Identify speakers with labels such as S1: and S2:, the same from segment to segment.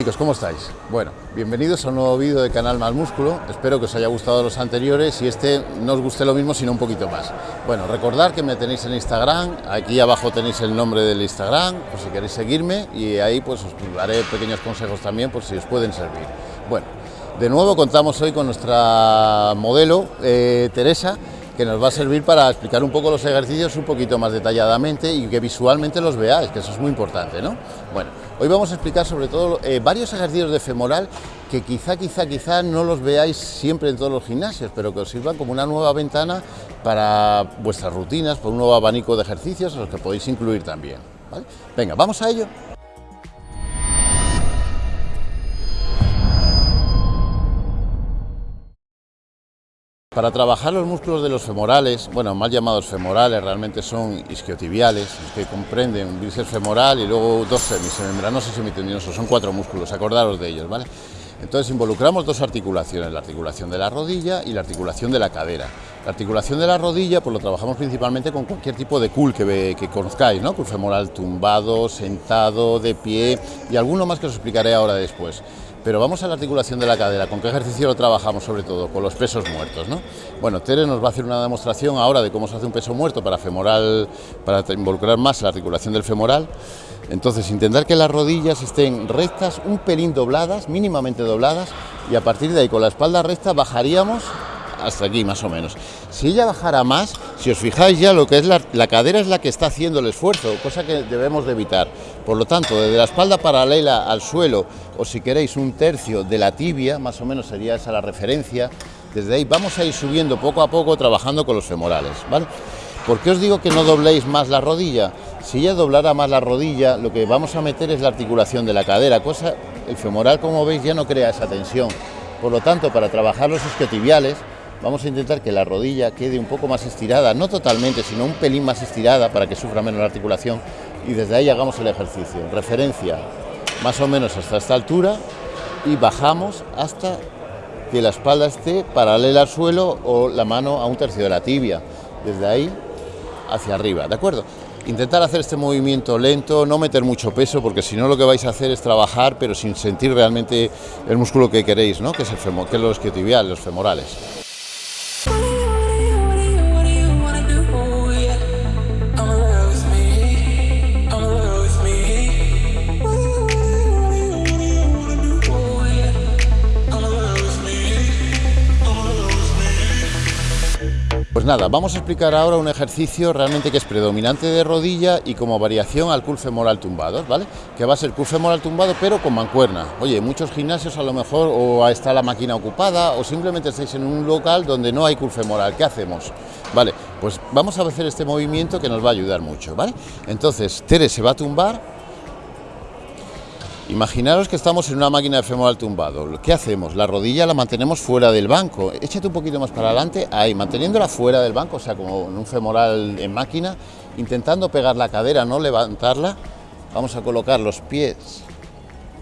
S1: Chicos, ¿cómo estáis? Bueno, bienvenidos a un nuevo vídeo de Canal Más Músculo. Espero que os haya gustado los anteriores y este no os guste lo mismo, sino un poquito más. Bueno, recordad que me tenéis en Instagram. Aquí abajo tenéis el nombre del Instagram, por si queréis seguirme. Y ahí pues os daré pequeños consejos también, por si os pueden servir. Bueno, de nuevo contamos hoy con nuestra modelo, eh, Teresa, que nos va a servir para explicar un poco los ejercicios un poquito más detalladamente y que visualmente los veáis, que eso es muy importante, ¿no? Bueno, hoy vamos a explicar sobre todo eh, varios ejercicios de femoral que quizá, quizá, quizá no los veáis siempre en todos los gimnasios, pero que os sirvan como una nueva ventana para vuestras rutinas, por un nuevo abanico de ejercicios a los que podéis incluir también. Venga, vamos a ello. Para trabajar los músculos de los femorales, bueno, mal llamados femorales, realmente son isquiotibiales, que comprenden un bíceps femoral y luego dos semimembranosos y semitendinosos, son cuatro músculos, acordaros de ellos, ¿vale? Entonces involucramos dos articulaciones, la articulación de la rodilla y la articulación de la cadera. La articulación de la rodilla, pues lo trabajamos principalmente con cualquier tipo de cool que, que conozcáis, ¿no? Cool femoral tumbado, sentado, de pie y alguno más que os explicaré ahora después. Pero vamos a la articulación de la cadera, ¿con qué ejercicio lo trabajamos sobre todo? Con los pesos muertos, ¿no? Bueno, Tere nos va a hacer una demostración ahora de cómo se hace un peso muerto para femoral, para involucrar más la articulación del femoral. Entonces, intentar que las rodillas estén rectas, un pelín dobladas, mínimamente dobladas, y a partir de ahí, con la espalda recta, bajaríamos hasta aquí más o menos. Si ella bajara más, si os fijáis ya lo que es la, la, cadera es la que está haciendo el esfuerzo, cosa que debemos de evitar. Por lo tanto, desde la espalda paralela al suelo, o si queréis un tercio de la tibia, más o menos sería esa la referencia, desde ahí vamos a ir subiendo poco a poco trabajando con los femorales, ¿vale? ¿Por qué os digo que no dobléis más la rodilla? Si ella doblara más la rodilla, lo que vamos a meter es la articulación de la cadera, cosa, el femoral como veis ya no crea esa tensión. Por lo tanto, para trabajar los isquiotibiales, vamos a intentar que la rodilla quede un poco más estirada, no totalmente, sino un pelín más estirada para que sufra menos la articulación y desde ahí hagamos el ejercicio. Referencia más o menos hasta esta altura y bajamos hasta que la espalda esté paralela al suelo o la mano a un tercio de la tibia. Desde ahí hacia arriba, ¿de acuerdo? Intentar hacer este movimiento lento, no meter mucho peso, porque si no lo que vais a hacer es trabajar, pero sin sentir realmente el músculo que queréis, ¿no? que es el femo, que es los isquiotibiales, los femorales. Nada, vamos a explicar ahora un ejercicio realmente que es predominante de rodilla y como variación al curl femoral tumbado, ¿vale? Que va a ser curl femoral tumbado pero con mancuerna. Oye, muchos gimnasios a lo mejor o está la máquina ocupada o simplemente estáis en un local donde no hay curl femoral. ¿Qué hacemos? Vale, pues vamos a hacer este movimiento que nos va a ayudar mucho, ¿vale? Entonces, Tere se va a tumbar Imaginaros que estamos en una máquina de femoral tumbado. ¿Qué hacemos? La rodilla la mantenemos fuera del banco. Échate un poquito más para adelante, ahí, manteniéndola fuera del banco, o sea, como en un femoral en máquina, intentando pegar la cadera, no levantarla. Vamos a colocar los pies,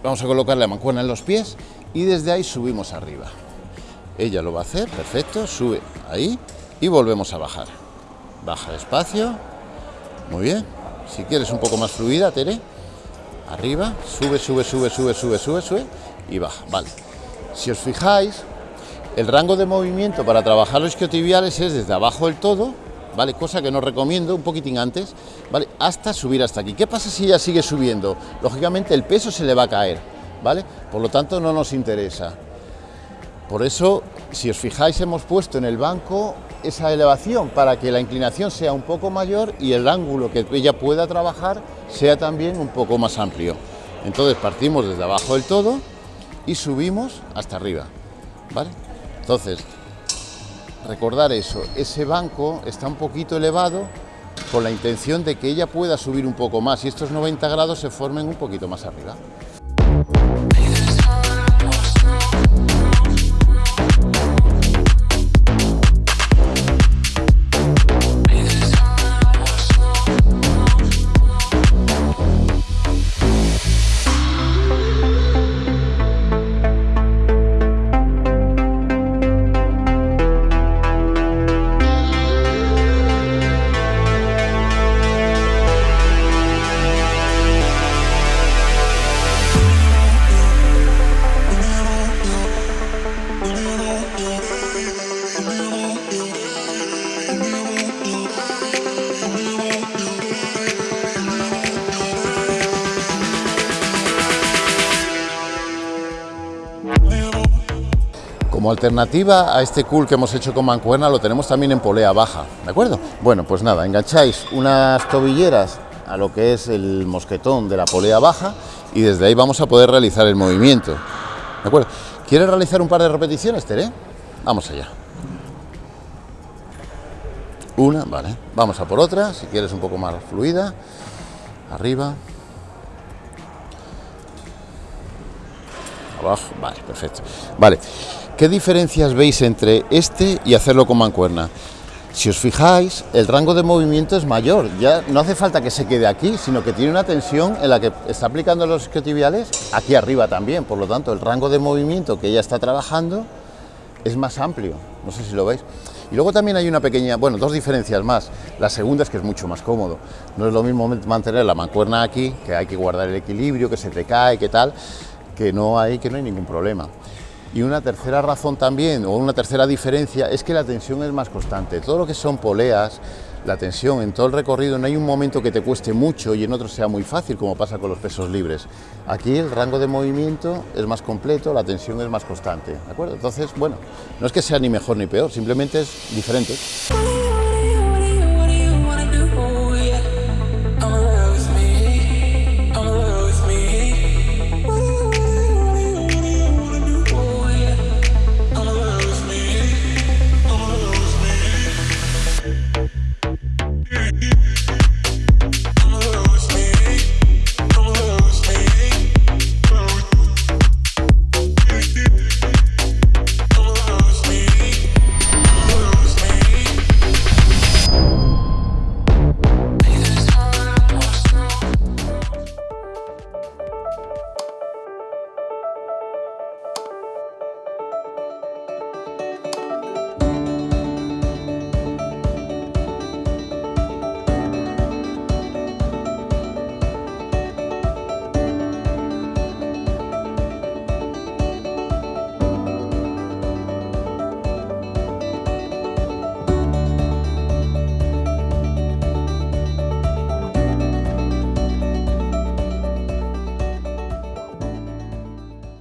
S1: vamos a colocar la mancuerna en los pies y desde ahí subimos arriba. Ella lo va a hacer, perfecto, sube ahí y volvemos a bajar. Baja despacio, muy bien. Si quieres un poco más fluida, Tere arriba, sube, sube, sube, sube, sube, sube, sube y baja, vale. Si os fijáis, el rango de movimiento para trabajar los isquiotibiales es desde abajo del todo, ¿vale? Cosa que no recomiendo, un poquitín antes, ¿vale? Hasta subir hasta aquí. ¿Qué pasa si ella sigue subiendo? Lógicamente el peso se le va a caer, ¿vale? Por lo tanto no nos interesa. Por eso, si os fijáis, hemos puesto en el banco esa elevación para que la inclinación sea un poco mayor y el ángulo que ella pueda trabajar sea también un poco más amplio. Entonces partimos desde abajo del todo y subimos hasta arriba. ¿vale? Entonces, recordar eso, ese banco está un poquito elevado con la intención de que ella pueda subir un poco más y estos 90 grados se formen un poquito más arriba. Como alternativa a este cool que hemos hecho con mancuerna, lo tenemos también en polea baja, ¿de acuerdo? Bueno, pues nada, engancháis unas tobilleras a lo que es el mosquetón de la polea baja y desde ahí vamos a poder realizar el movimiento, ¿de acuerdo? ¿Quieres realizar un par de repeticiones, Tere? Vamos allá. Una, vale. Vamos a por otra, si quieres un poco más fluida. Arriba. Abajo, vale, perfecto. Vale, ¿qué diferencias veis entre este y hacerlo con mancuerna? Si os fijáis, el rango de movimiento es mayor, ya no hace falta que se quede aquí, sino que tiene una tensión en la que está aplicando los isquiotibiales aquí arriba también, por lo tanto el rango de movimiento que ella está trabajando es más amplio, no sé si lo veis. Y luego también hay una pequeña, bueno, dos diferencias más. La segunda es que es mucho más cómodo. No es lo mismo mantener la mancuerna aquí, que hay que guardar el equilibrio, que se te cae, que tal, que no hay, que no hay ningún problema. Y una tercera razón también, o una tercera diferencia, es que la tensión es más constante. Todo lo que son poleas, la tensión en todo el recorrido, no hay un momento que te cueste mucho y en otro sea muy fácil, como pasa con los pesos libres. Aquí el rango de movimiento es más completo, la tensión es más constante, ¿de acuerdo? Entonces, bueno, no es que sea ni mejor ni peor, simplemente es diferente.